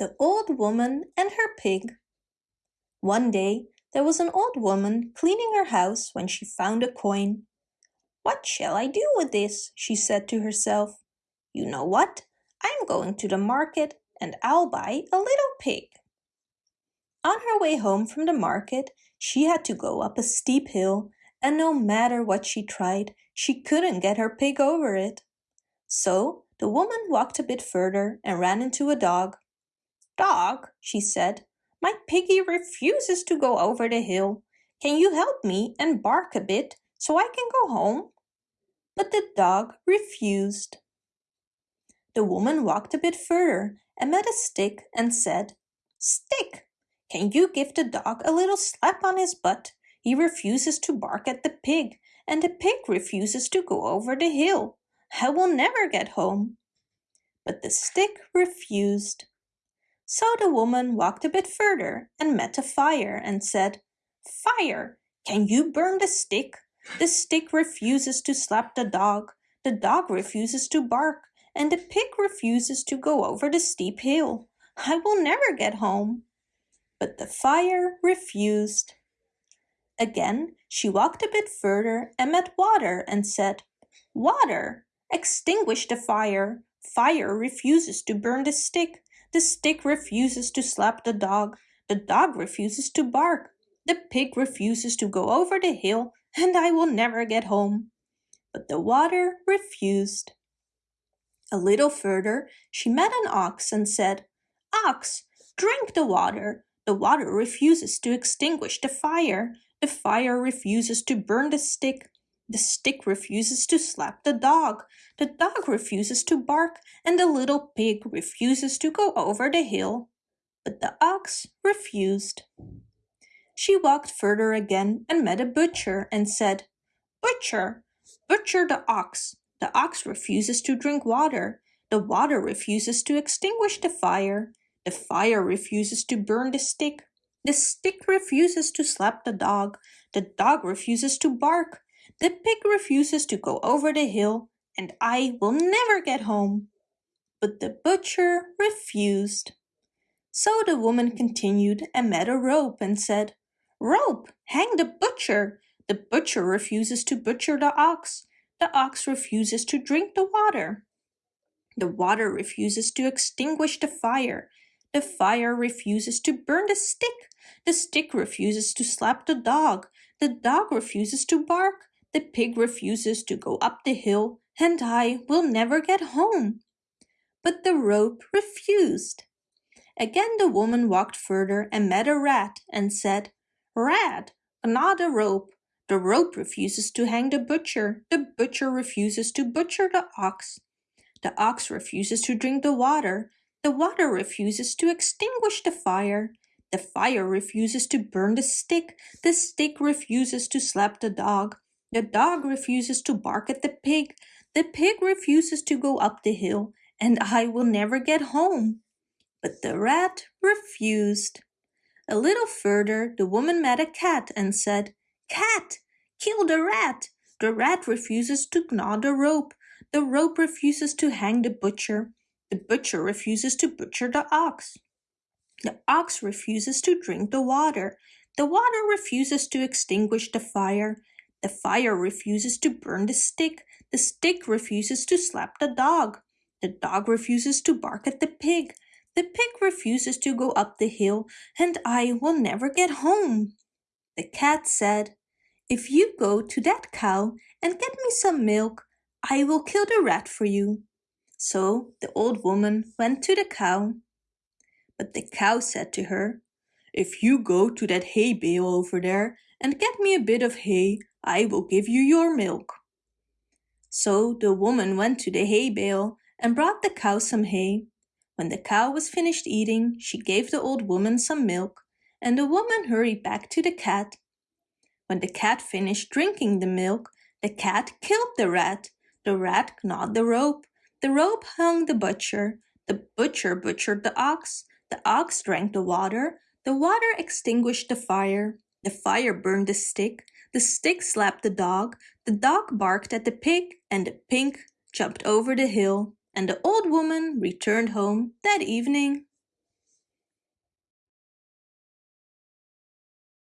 The Old Woman and Her Pig One day there was an old woman cleaning her house when she found a coin. What shall I do with this? she said to herself. You know what? I'm going to the market and I'll buy a little pig. On her way home from the market, she had to go up a steep hill and no matter what she tried, she couldn't get her pig over it. So the woman walked a bit further and ran into a dog. Dog, she said, my piggy refuses to go over the hill. Can you help me and bark a bit so I can go home? But the dog refused. The woman walked a bit further and met a stick and said, Stick, can you give the dog a little slap on his butt? He refuses to bark at the pig, and the pig refuses to go over the hill. I will never get home. But the stick refused. So the woman walked a bit further and met a fire and said, Fire, can you burn the stick? The stick refuses to slap the dog, the dog refuses to bark, and the pig refuses to go over the steep hill. I will never get home. But the fire refused. Again, she walked a bit further and met water and said, Water, extinguish the fire. Fire refuses to burn the stick. The stick refuses to slap the dog. The dog refuses to bark. The pig refuses to go over the hill, and I will never get home. But the water refused. A little further, she met an ox and said, Ox, drink the water. The water refuses to extinguish the fire. The fire refuses to burn the stick. The stick refuses to slap the dog. The dog refuses to bark, and the little pig refuses to go over the hill. But the ox refused. She walked further again and met a butcher and said, Butcher, butcher the ox. The ox refuses to drink water. The water refuses to extinguish the fire. The fire refuses to burn the stick. The stick refuses to slap the dog. The dog refuses to bark. The pig refuses to go over the hill, and I will never get home. But the butcher refused. So the woman continued and met a rope and said, Rope, hang the butcher. The butcher refuses to butcher the ox. The ox refuses to drink the water. The water refuses to extinguish the fire. The fire refuses to burn the stick. The stick refuses to slap the dog. The dog refuses to bark. The pig refuses to go up the hill, and I will never get home. But the rope refused. Again the woman walked further and met a rat and said, Rat, gnaw the rope. The rope refuses to hang the butcher. The butcher refuses to butcher the ox. The ox refuses to drink the water. The water refuses to extinguish the fire. The fire refuses to burn the stick. The stick refuses to slap the dog. The dog refuses to bark at the pig. The pig refuses to go up the hill, and I will never get home. But the rat refused. A little further, the woman met a cat and said, Cat, kill the rat. The rat refuses to gnaw the rope. The rope refuses to hang the butcher. The butcher refuses to butcher the ox. The ox refuses to drink the water. The water refuses to extinguish the fire. The fire refuses to burn the stick. The stick refuses to slap the dog. The dog refuses to bark at the pig. The pig refuses to go up the hill, and I will never get home. The cat said, If you go to that cow and get me some milk, I will kill the rat for you. So the old woman went to the cow. But the cow said to her, If you go to that hay bale over there and get me a bit of hay, I will give you your milk. So the woman went to the hay bale and brought the cow some hay. When the cow was finished eating, she gave the old woman some milk, and the woman hurried back to the cat. When the cat finished drinking the milk, the cat killed the rat. The rat gnawed the rope. The rope hung the butcher. The butcher butchered the ox. The ox drank the water. The water extinguished the fire. The fire burned the stick. The stick slapped the dog, the dog barked at the pig, and the pig jumped over the hill, and the old woman returned home that evening.